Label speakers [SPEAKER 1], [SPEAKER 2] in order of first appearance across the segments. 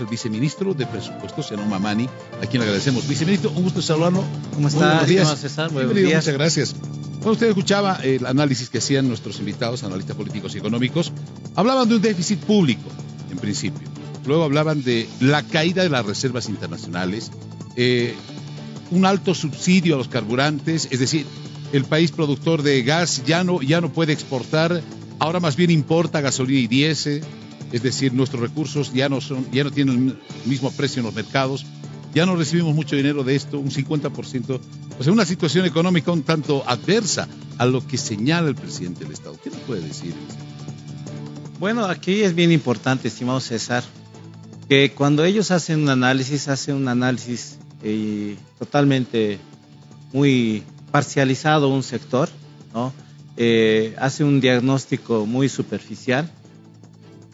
[SPEAKER 1] el viceministro de Presupuestos, Senón Mamani, a quien le agradecemos. Viceministro, un gusto saludarlo.
[SPEAKER 2] ¿Cómo está,
[SPEAKER 1] buenos días.
[SPEAKER 2] César?
[SPEAKER 1] Buenos días. Muchas gracias. Bueno, usted escuchaba el análisis que hacían nuestros invitados, analistas políticos y económicos. Hablaban de un déficit público, en principio. Luego hablaban de la caída de las reservas internacionales, eh, un alto subsidio a los carburantes, es decir, el país productor de gas ya no, ya no puede exportar, ahora más bien importa gasolina y diésel es decir, nuestros recursos ya no, son, ya no tienen el mismo precio en los mercados, ya no recibimos mucho dinero de esto, un 50%, o sea, una situación económica un tanto adversa a lo que señala el presidente del Estado. ¿Qué nos puede decir?
[SPEAKER 2] Bueno, aquí es bien importante, estimado César, que cuando ellos hacen un análisis, hacen un análisis eh, totalmente muy parcializado un sector, ¿no? Eh, hace un diagnóstico muy superficial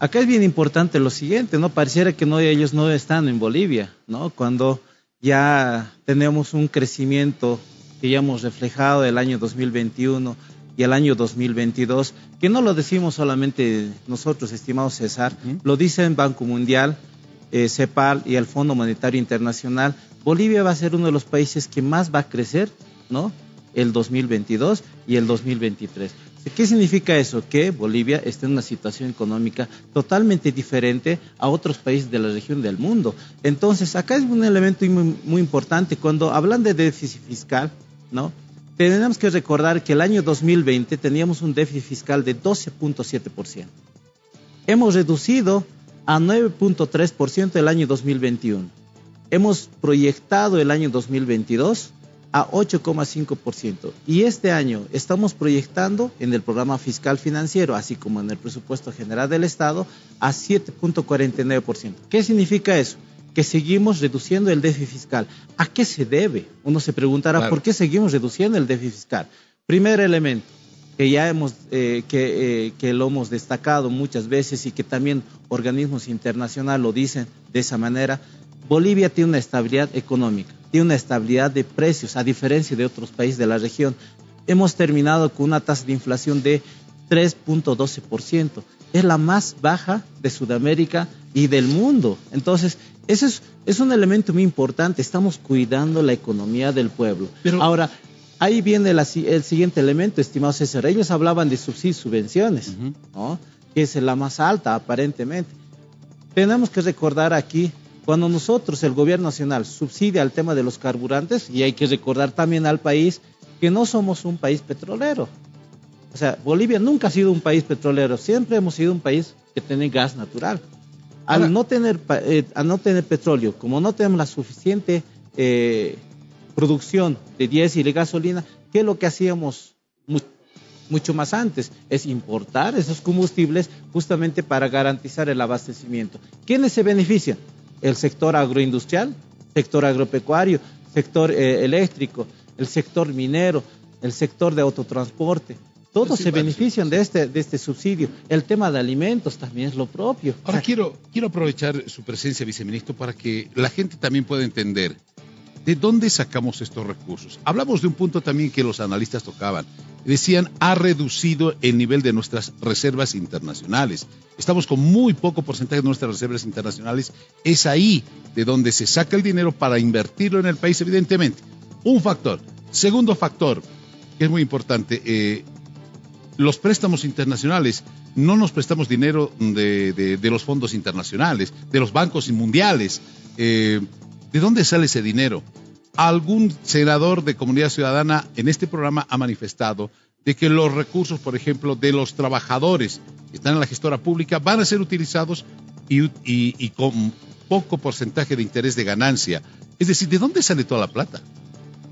[SPEAKER 2] Acá es bien importante lo siguiente, ¿no? Pareciera que no, ellos no están en Bolivia, ¿no? Cuando ya tenemos un crecimiento que ya hemos reflejado el año 2021 y el año 2022, que no lo decimos solamente nosotros, estimado César, lo dice el Banco Mundial, eh, CEPAL y el Fondo Monetario Internacional. Bolivia va a ser uno de los países que más va a crecer, ¿no? El 2022 y el 2023. ¿Qué significa eso? Que Bolivia está en una situación económica totalmente diferente a otros países de la región del mundo. Entonces, acá es un elemento muy, importante. Cuando hablan de déficit fiscal, ¿no? Tenemos que recordar que el año 2020 teníamos un déficit fiscal de 12.7%. Hemos reducido a 9.3% el año 2021. Hemos proyectado el año 2022 a 8,5%. Y este año estamos proyectando en el programa fiscal financiero, así como en el presupuesto general del Estado, a 7,49%. ¿Qué significa eso? Que seguimos reduciendo el déficit fiscal. ¿A qué se debe? Uno se preguntará, ¿por qué seguimos reduciendo el déficit fiscal? Primer elemento, que ya hemos, eh, que, eh, que lo hemos destacado muchas veces y que también organismos internacionales lo dicen de esa manera, Bolivia tiene una estabilidad económica tiene una estabilidad de precios, a diferencia de otros países de la región. Hemos terminado con una tasa de inflación de 3.12%. Es la más baja de Sudamérica y del mundo. Entonces, eso es, un elemento muy importante. Estamos cuidando la economía del pueblo. Ahora, ahí viene el siguiente elemento, estimados César. Ellos hablaban de subsidios subvenciones, que es la más alta aparentemente. Tenemos que recordar aquí cuando nosotros, el gobierno nacional, subsidia el tema de los carburantes, y hay que recordar también al país que no somos un país petrolero. O sea, Bolivia nunca ha sido un país petrolero, siempre hemos sido un país que tiene gas natural. Al, no, tener, eh, no tener petróleo, como no tenemos la suficiente eh, producción de diésel y gasolina, ¿qué es lo que hacíamos mucho más antes? Es importar esos combustibles justamente para garantizar el abastecimiento. ¿Quiénes se benefician? El sector agroindustrial, sector agropecuario, sector eh, eléctrico, el sector minero, el sector de autotransporte. Todos se benefician de este, de este subsidio. El tema de alimentos también es lo propio.
[SPEAKER 1] Ahora quiero, quiero aprovechar su presencia, viceministro, para que la gente también pueda entender ¿De dónde sacamos estos recursos? Hablamos de un punto también que los analistas tocaban. Decían, ha reducido el nivel de nuestras reservas internacionales. Estamos con muy poco porcentaje de nuestras reservas internacionales. Es ahí de donde se saca el dinero para invertirlo en el país, evidentemente. Un factor. Segundo factor, que es muy importante, eh, los préstamos internacionales. No nos prestamos dinero de, los fondos internacionales, de los bancos mundiales. Eh, ¿De dónde sale ese dinero? Algún senador de comunidad ciudadana en este programa ha manifestado de que los recursos, por ejemplo, de los trabajadores que están en la gestora pública van a ser utilizados y, con poco porcentaje de interés de ganancia. Es decir, ¿de dónde sale toda la plata?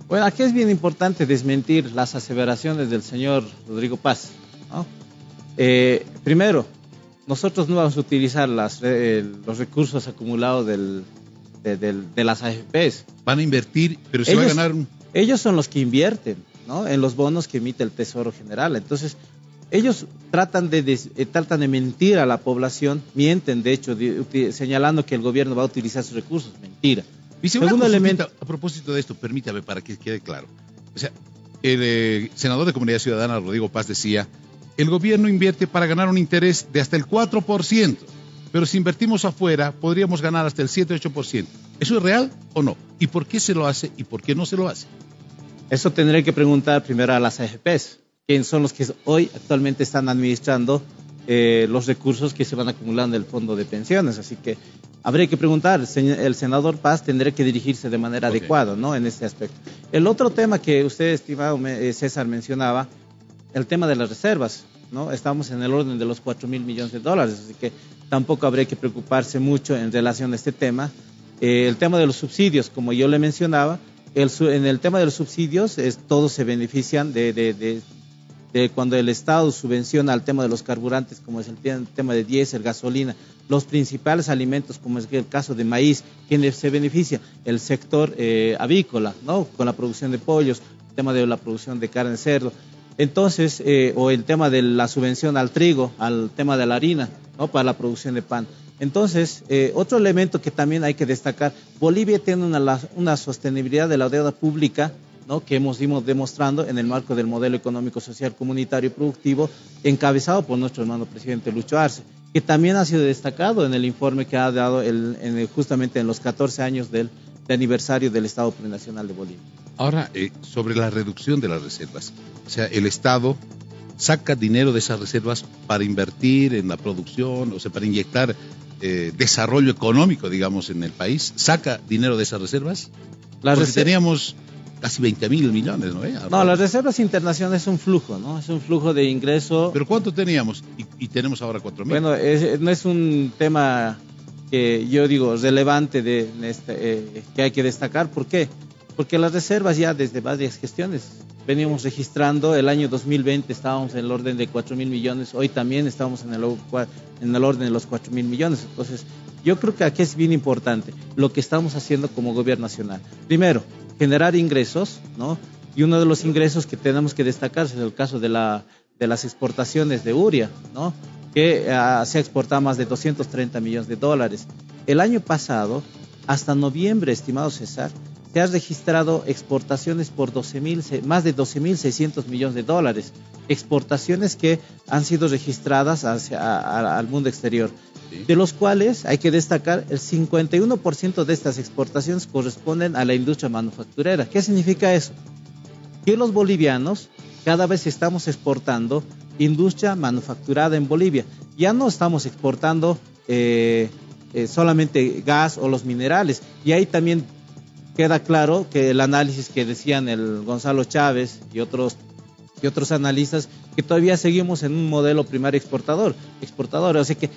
[SPEAKER 2] Bueno, aquí es bien importante desmentir las aseveraciones del señor Rodrigo Paz. Eh, primero, nosotros no vamos a utilizar eh, los recursos acumulados del, de, las AFPs.
[SPEAKER 1] Van a invertir, pero se va a ganar.
[SPEAKER 2] Ellos son los que invierten ¿no? en los bonos que emite el Tesoro General. Entonces, ellos tratan de, eh, tratan de mentir a la población, mienten, de hecho, señalando que el gobierno va a utilizar sus recursos. Mentira.
[SPEAKER 1] Segundo elemento. A propósito de esto, permítame para que quede claro. O sea, el eh, senador de Comunidad Ciudadana, Rodrigo Paz, decía: el gobierno invierte para ganar un interés de hasta el 4%. Pero si invertimos afuera podríamos ganar hasta el 7-8%. ¿Eso es real o no? ¿Y por qué se lo hace y por qué no se lo hace?
[SPEAKER 2] Eso tendré que preguntar primero a las AFPs, quiénes son los que hoy actualmente están administrando eh, los recursos que se van acumulando del fondo de pensiones. Así que habría que preguntar, el senador Paz tendrá que dirigirse de manera adecuada ¿no? en este aspecto. El otro tema que usted, estimado eh, César, mencionaba, el tema de las reservas. ¿No? Estamos en el orden de los 4 mil millones de dólares, así que tampoco habría que preocuparse mucho en relación a este tema. Eh, el tema de los subsidios, como yo le mencionaba, en el tema de los subsidios, todos se benefician de, de cuando el Estado subvenciona al tema de los carburantes, como es el tema de diésel, gasolina, los principales alimentos, como es el caso de maíz, quienes se beneficia el sector eh, avícola, ¿no? Con la producción de pollos, el tema de la producción de carne de cerdo. Entonces, eh, o el tema de la subvención al trigo, al tema de la harina, ¿no? Para la producción de pan. Entonces, eh, otro elemento que también hay que destacar, Bolivia tiene una, una sostenibilidad de la deuda pública que hemos ido demostrando en el marco del modelo económico, social, comunitario y productivo, encabezado por nuestro hermano presidente Lucho Arce, que también ha sido destacado en el informe que ha dado justamente en los 14 años del, aniversario del Estado Plurinacional de Bolivia.
[SPEAKER 1] Ahora, eh, sobre la reducción de las reservas, o sea, el Estado saca dinero de esas reservas para invertir en la producción, o sea, para inyectar eh, desarrollo económico, digamos, en el país, saca dinero de esas reservas. Las teníamos casi 20 mil millones, ¿no?
[SPEAKER 2] No, las reservas internacionales es un flujo, ¿no? Es un flujo de ingreso.
[SPEAKER 1] ¿Pero cuánto teníamos? Y, tenemos ahora 4 mil.
[SPEAKER 2] Bueno, no es un tema que yo digo relevante de, este, eh, que hay que destacar. ¿Por qué? Porque las reservas ya desde varias gestiones veníamos registrando, el año 2020 estábamos en el orden de 4 mil millones, hoy también estamos en el, en el orden de los 4 mil millones. Entonces, yo creo que aquí es bien importante lo que estamos haciendo como gobierno nacional. Primero, generar ingresos, ¿no? Y uno de los ingresos que tenemos que destacar es el caso de, la, de las exportaciones de uria, ¿no? Que ah, se ha exportado más de 230 millones de dólares. El año pasado, hasta noviembre, estimado César, se han registrado exportaciones por 12 más de 12.600 millones de dólares. Exportaciones que han sido registradas hacia, al mundo exterior de los cuales hay que destacar el 51% de estas exportaciones corresponden a la industria manufacturera. ¿Qué significa eso? Que los bolivianos cada vez estamos exportando industria manufacturada en Bolivia. Ya no estamos exportando eh, eh, solamente gas o los minerales. Y ahí también queda claro que el análisis que decían el Gonzalo Chávez y otros y otros analistas que todavía seguimos en un modelo primario exportador, exportador, o sea que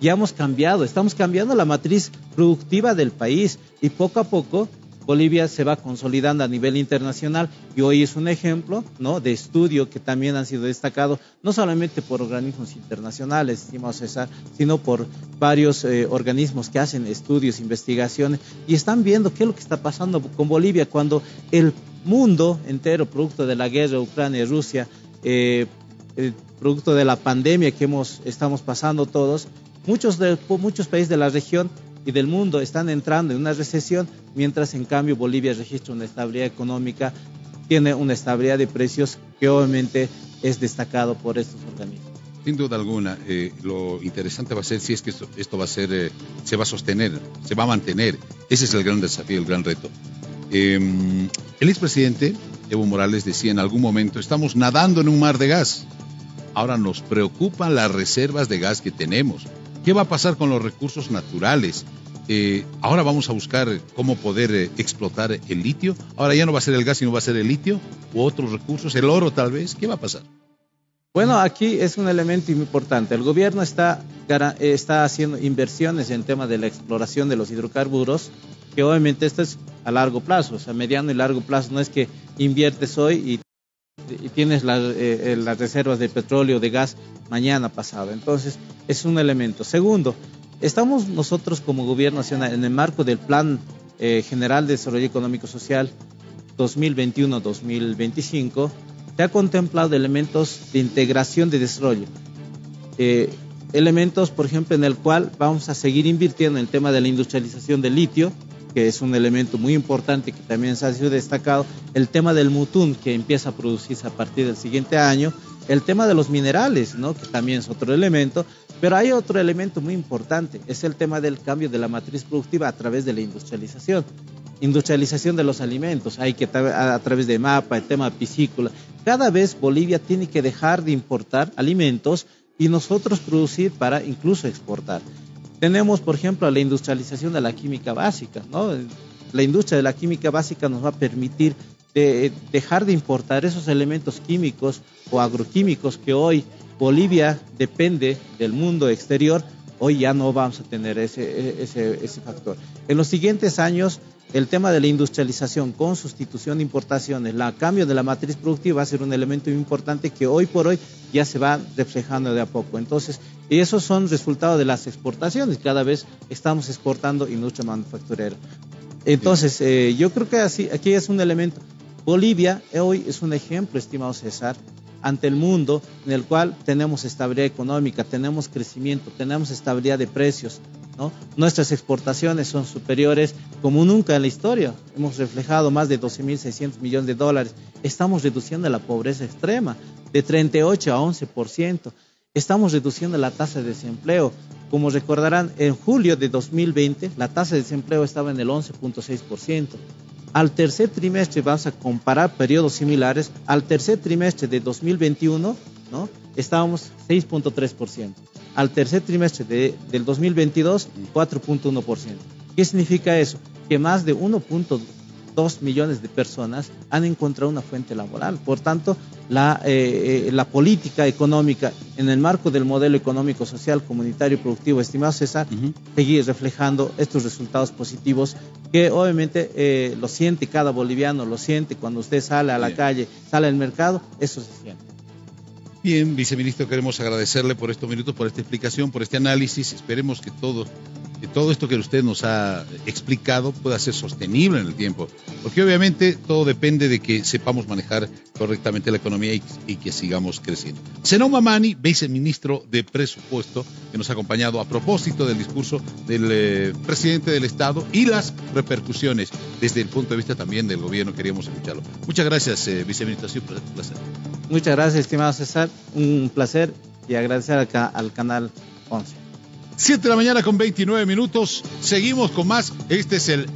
[SPEAKER 2] ya hemos cambiado, estamos cambiando la matriz productiva del país y poco a poco Bolivia se va consolidando a nivel internacional y hoy es un ejemplo ¿no? de estudio que también han sido destacados no solamente por organismos internacionales, estimado César, sino por varios eh, organismos que hacen estudios, investigaciones y están viendo qué es lo que está pasando con Bolivia cuando el mundo entero, producto de la guerra Ucrania y Rusia, eh, producto de la pandemia que hemos, estamos pasando todos, Muchos, de, muchos países de la región y del mundo están entrando en una recesión, mientras en cambio Bolivia registra una estabilidad económica, tiene una estabilidad de precios que obviamente es destacado por estos organismos.
[SPEAKER 1] Sin duda alguna, eh, lo interesante va a ser si es que esto, va a ser, eh, se va a sostener, se va a mantener. Ese es el gran desafío, el gran reto. Eh, el expresidente Evo Morales decía en algún momento, estamos nadando en un mar de gas. Ahora nos preocupan las reservas de gas que tenemos. ¿Qué va a pasar con los recursos naturales? Eh, ahora vamos a buscar cómo poder eh, explotar el litio. Ahora ya no va a ser el gas, sino va a ser el litio u otros recursos, el oro tal vez. ¿Qué va a pasar?
[SPEAKER 2] Bueno, aquí es un elemento importante. El gobierno está, está haciendo inversiones en tema de la exploración de los hidrocarburos, que obviamente esto es a largo plazo, o sea, mediano y largo plazo. No es que inviertes hoy y tienes eh, eh, las reservas de petróleo, de gas mañana pasado. Entonces, es un elemento. Segundo, estamos nosotros como gobierno nacional en el marco del Plan eh, General de Desarrollo Económico Social 2021-2025, se ha contemplado elementos de integración de desarrollo. elementos, por ejemplo, en el cual vamos a seguir invirtiendo en el tema de la industrialización del litio, que es un elemento muy importante que también se ha sido destacado, el tema del mutún que empieza a producirse a partir del siguiente año El tema de los minerales, ¿no? que también es otro elemento, pero hay otro elemento muy importante, es el tema del cambio de la matriz productiva a través de la industrialización. Industrialización de los alimentos, hay que a, través de MAPA, el tema piscícola. Cada vez Bolivia tiene que dejar de importar alimentos y nosotros producir para incluso exportar. Tenemos, por ejemplo, la industrialización de la química básica. ¿no? La industria de la química básica nos va a permitir dejar de importar esos elementos químicos o agroquímicos que hoy Bolivia depende del mundo exterior Hoy ya no vamos a tener ese, ese, factor. En los siguientes años, el tema de la industrialización con sustitución de importaciones, el cambio de la matriz productiva va a ser un elemento importante que hoy por hoy ya se va reflejando de a poco. Entonces, esos son resultados de las exportaciones. Cada vez estamos exportando industria manufacturera. Entonces, eh, yo creo que así, aquí es un elemento. Bolivia hoy es un ejemplo, estimado César, ante el mundo en el cual tenemos estabilidad económica, tenemos crecimiento, tenemos estabilidad de precios. ¿no? Nuestras exportaciones son superiores como nunca en la historia. Hemos reflejado más de 12.600 millones de dólares. Estamos reduciendo la pobreza extrema de 38 a 11%. Estamos reduciendo la tasa de desempleo. Como recordarán, en julio de 2020 la tasa de desempleo estaba en el 11.6%. Al tercer trimestre, vamos a comparar periodos similares, al tercer trimestre de 2021, ¿no? estábamos 6.3%. Al tercer trimestre de, del 2022, 4.1%. ¿Qué significa eso? Que más de 1.2 dos millones de personas han encontrado una fuente laboral. Por tanto, la, eh, eh, la política económica en el marco del modelo económico, social, comunitario y productivo, estimado César, seguir reflejando estos resultados positivos que obviamente eh, lo siente cada boliviano, lo siente cuando usted sale a la calle, sale al mercado, eso se siente.
[SPEAKER 1] Bien, viceministro, queremos agradecerle por estos minutos, por esta explicación, por este análisis. Esperemos que todo, que todo esto que usted nos ha explicado pueda ser sostenible en el tiempo, porque obviamente todo depende de que sepamos manejar correctamente la economía y, que sigamos creciendo. Senón Mamani, viceministro de Presupuesto, que nos ha acompañado a propósito del discurso del eh, presidente del Estado y las repercusiones desde el punto de vista también del gobierno, queríamos escucharlo. Muchas gracias, eh, viceministro, ha un placer.
[SPEAKER 2] Muchas gracias, estimado César. Un placer y agradecer acá al canal 11.
[SPEAKER 1] 7 de la mañana con 29 minutos. Seguimos con más. Este es el